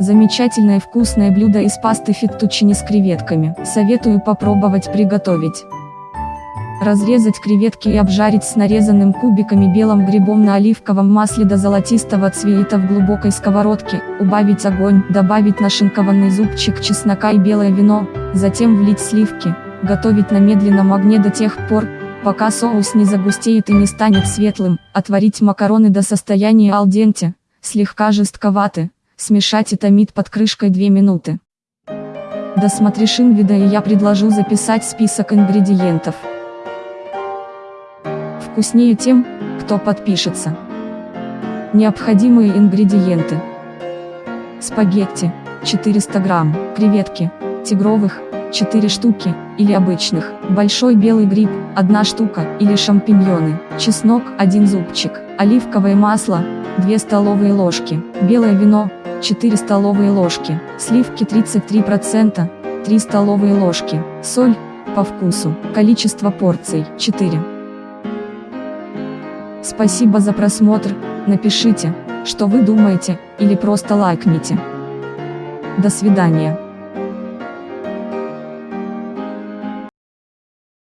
Замечательное вкусное блюдо из пасты феттучини с креветками. Советую попробовать приготовить. Разрезать креветки и обжарить с нарезанным кубиками белым грибом на оливковом масле до золотистого цвета в глубокой сковородке, убавить огонь, добавить нашинкованный зубчик чеснока и белое вино, затем влить сливки, готовить на медленном огне до тех пор, пока соус не загустеет и не станет светлым, отварить макароны до состояния алденте, слегка жестковаты, смешать томить под крышкой 2 минуты. Досмотришь инвида и я предложу записать список ингредиентов вкуснее тем, кто подпишется. Необходимые ингредиенты. Спагетти, 400 грамм, креветки, тигровых, 4 штуки, или обычных, большой белый гриб, 1 штука, или шампиньоны, чеснок, 1 зубчик, оливковое масло, 2 столовые ложки, белое вино, 4 столовые ложки, сливки 33%, 3 столовые ложки, соль, по вкусу, количество порций, 4. Спасибо за просмотр, напишите, что вы думаете, или просто лайкните. До свидания.